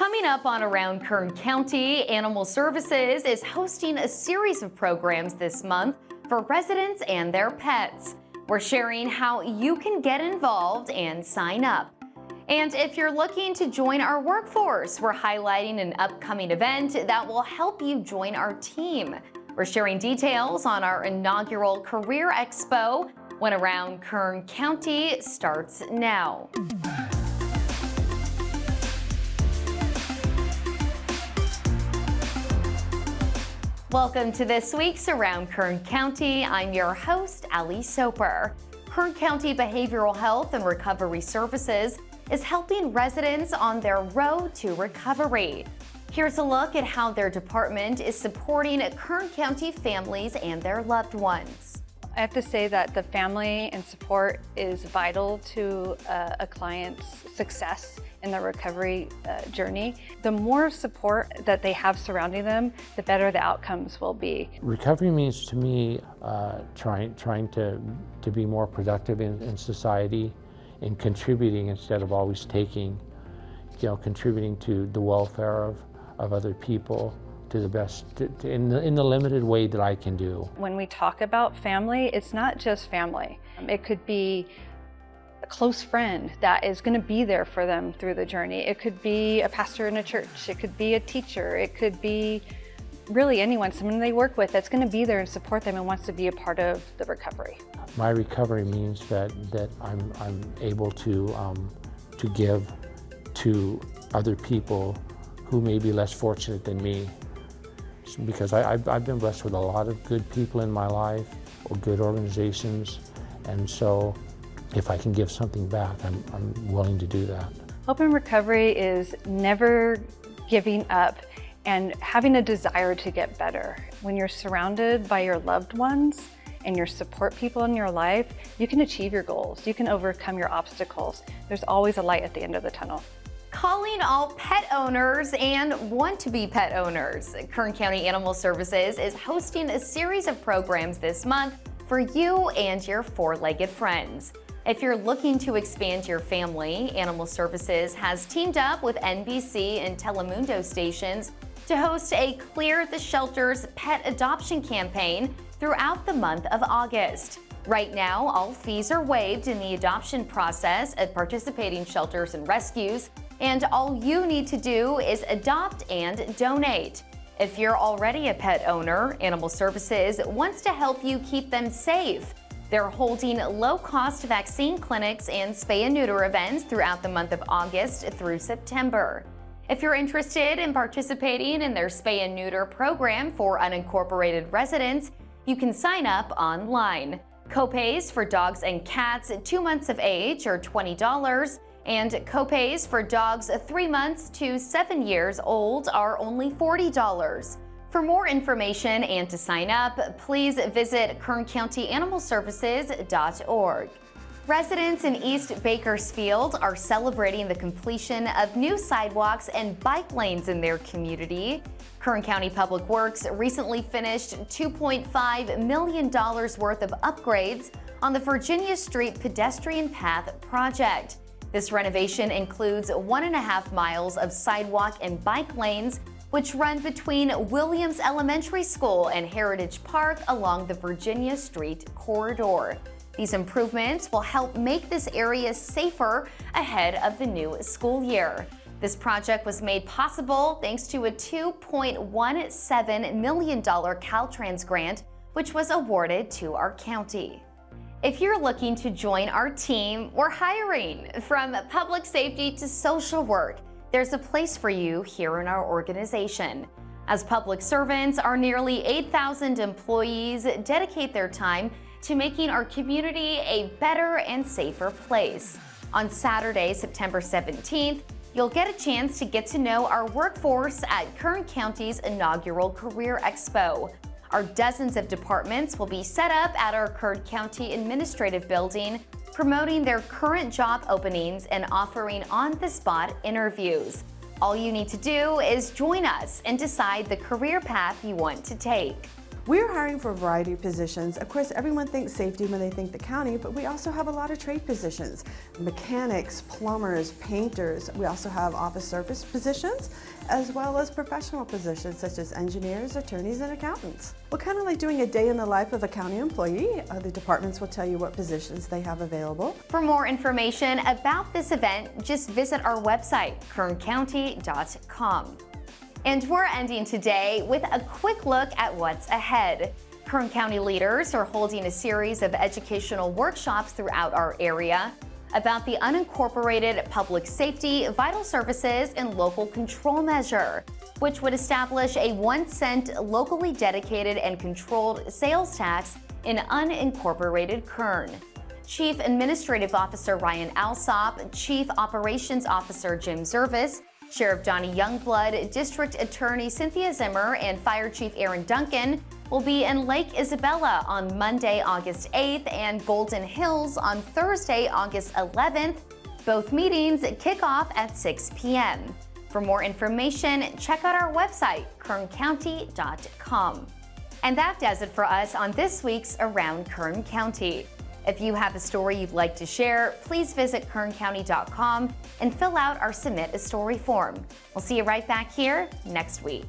Coming up on Around Kern County, Animal Services is hosting a series of programs this month for residents and their pets. We're sharing how you can get involved and sign up. And if you're looking to join our workforce, we're highlighting an upcoming event that will help you join our team. We're sharing details on our inaugural Career Expo when Around Kern County starts now. Welcome to this week's Around Kern County. I'm your host, Ali Soper. Kern County Behavioral Health and Recovery Services is helping residents on their road to recovery. Here's a look at how their department is supporting Kern County families and their loved ones. I have to say that the family and support is vital to uh, a client's success in their recovery uh, journey. The more support that they have surrounding them, the better the outcomes will be. Recovery means to me uh, trying, trying to, to be more productive in, in society and contributing instead of always taking, you know, contributing to the welfare of, of other people to the best, to, to in, the, in the limited way that I can do. When we talk about family, it's not just family. It could be a close friend that is going to be there for them through the journey. It could be a pastor in a church. It could be a teacher. It could be really anyone, someone they work with that's going to be there and support them and wants to be a part of the recovery. My recovery means that, that I'm, I'm able to, um, to give to other people who may be less fortunate than me. Because I, I've been blessed with a lot of good people in my life or good organizations. And so if I can give something back, I'm, I'm willing to do that. Hope in Recovery is never giving up and having a desire to get better. When you're surrounded by your loved ones and your support people in your life, you can achieve your goals. You can overcome your obstacles. There's always a light at the end of the tunnel. Calling all pet owners and want-to-be pet owners. Kern County Animal Services is hosting a series of programs this month for you and your four-legged friends. If you're looking to expand your family, Animal Services has teamed up with NBC and Telemundo stations to host a Clear the Shelters pet adoption campaign throughout the month of August. Right now, all fees are waived in the adoption process at participating shelters and rescues, and all you need to do is adopt and donate. If you're already a pet owner, Animal Services wants to help you keep them safe. They're holding low-cost vaccine clinics and spay and neuter events throughout the month of August through September. If you're interested in participating in their spay and neuter program for unincorporated residents, you can sign up online. Copays for dogs and cats two months of age are $20, and copays for dogs three months to seven years old are only $40. For more information and to sign up, please visit kerncountyanimalservices.org. Residents in East Bakersfield are celebrating the completion of new sidewalks and bike lanes in their community. Kern County Public Works recently finished $2.5 million worth of upgrades on the Virginia Street Pedestrian Path project. This renovation includes one and a half miles of sidewalk and bike lanes which run between Williams Elementary School and Heritage Park along the Virginia Street corridor. These improvements will help make this area safer ahead of the new school year. This project was made possible thanks to a $2.17 million Caltrans grant, which was awarded to our county. If you're looking to join our team, we're hiring from public safety to social work. There's a place for you here in our organization. As public servants, our nearly 8,000 employees dedicate their time to making our community a better and safer place. On Saturday, September 17th, you'll get a chance to get to know our workforce at Kern County's inaugural Career Expo. Our dozens of departments will be set up at our Kern County Administrative Building promoting their current job openings and offering on-the-spot interviews. All you need to do is join us and decide the career path you want to take. We're hiring for a variety of positions. Of course, everyone thinks safety when they think the county, but we also have a lot of trade positions. Mechanics, plumbers, painters. We also have office service positions, as well as professional positions such as engineers, attorneys, and accountants. We're kind of like doing a day in the life of a county employee. Uh, the departments will tell you what positions they have available. For more information about this event, just visit our website, kerncounty.com. And we're ending today with a quick look at what's ahead. Kern County leaders are holding a series of educational workshops throughout our area about the unincorporated public safety, vital services, and local control measure, which would establish a one cent locally dedicated and controlled sales tax in unincorporated Kern. Chief Administrative Officer Ryan Alsop, Chief Operations Officer Jim Zervis, Sheriff Donny Youngblood, District Attorney Cynthia Zimmer, and Fire Chief Aaron Duncan will be in Lake Isabella on Monday, August 8th and Golden Hills on Thursday, August 11th. Both meetings kick off at 6 p.m. For more information, check out our website, kerncounty.com. And that does it for us on this week's Around Kern County. If you have a story you'd like to share, please visit kerncounty.com and fill out our Submit a Story form. We'll see you right back here next week.